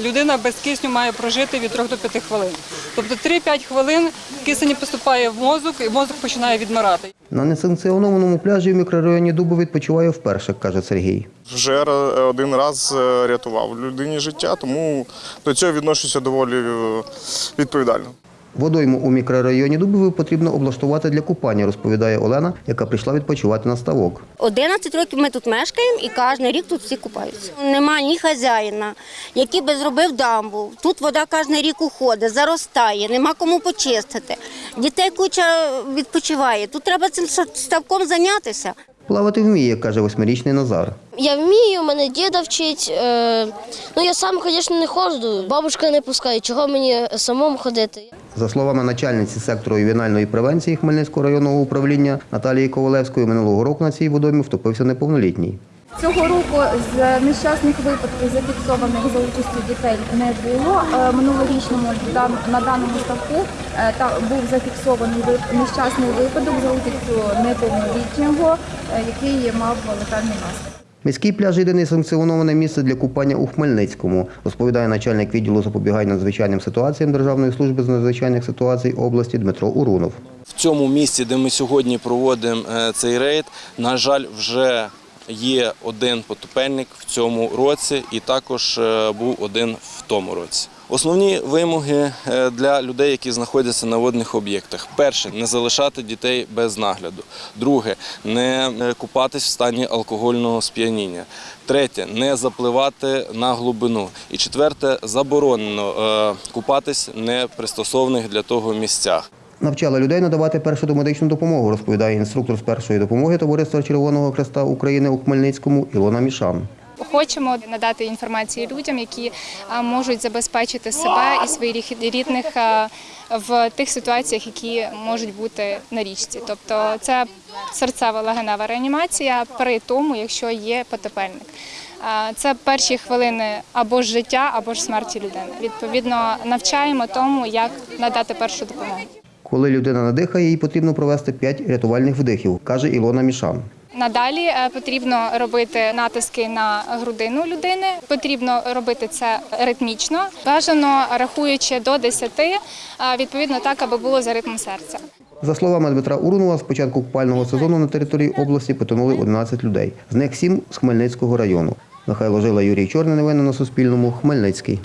Людина без кисню має прожити від 3 до 5 хвилин. Тобто 3-5 хвилин кисень поступає в мозок і мозок починає відмирати. На несанкціонованому пляжі в мікрорайоні Дубо відпочиває вперше, каже Сергій. Вже один раз е, рятував людині життя, тому до цього відношуся доволі е, відповідально. Водойму у мікрорайоні Дубові потрібно облаштувати для купання, розповідає Олена, яка прийшла відпочивати на ставок. 11 років ми тут мешкаємо і кожен рік тут всі купаються. Нема ні хазяїна, який би зробив дамбу. Тут вода кожен рік уходить, заростає, нема кому почистити. Дітей куча відпочиває. Тут треба цим ставком зайнятися. Плавати вміє, каже восьмирічний Назар. Я вмію, мене діда вчить. Е, ну я сам, звісно, не ходжу. Бабушка не пускає, чого мені самому ходити. За словами начальниці сектору ювенальної превенції Хмельницького районного управління Наталії Ковалевської, минулого року на цій водомі втопився неповнолітній. Цього року з нещасних випадків, зафіксованих за участю дітей, не було. Е, Минулорічному на даному ставку е, та був зафіксований нещасний випадок за участю неповнолітнього, е, який мав летальний наслідок. Міський пляж єдине санкціоноване місце для купання у Хмельницькому, розповідає начальник відділу запобігання надзвичайним ситуаціям Державної служби з надзвичайних ситуацій області Дмитро Урунов. В цьому місці, де ми сьогодні проводимо цей рейд, на жаль, вже є один потопельник в цьому році, і також е, був один в тому році. Основні вимоги е, для людей, які знаходяться на водних об'єктах: перше не залишати дітей без нагляду. Друге не е, купатись в стані алкогольного сп'яніння. Третє не запливати на глибину. І четверте заборонено купатись в непристосованих для того місцях. Навчала людей надавати першу домедичну допомогу, розповідає інструктор з першої допомоги Товариства Червоного Хреста України у Хмельницькому Ілона Мішан. Хочемо надати інформацію людям, які можуть забезпечити себе і своїх рідних в тих ситуаціях, які можуть бути на річці. Тобто це серцева легенева реанімація при тому, якщо є потопельник. Це перші хвилини або ж життя, або ж смерті людини. Відповідно, навчаємо тому, як надати першу допомогу. Коли людина надихає, їй потрібно провести 5 рятувальних вдихів, каже Ілона Мішан. Надалі е, потрібно робити натиски на грудину людини. Потрібно робити це ритмічно, бажано рахуючи до 10, е, відповідно так, аби було за ритмом серця. За словами Дмитра Урунова, з початку купального сезону на території області потонули 11 людей. З них 7 з Хмельницького району. Михайло Жила, Юрій Чорний. Новини на Суспільному. Хмельницький.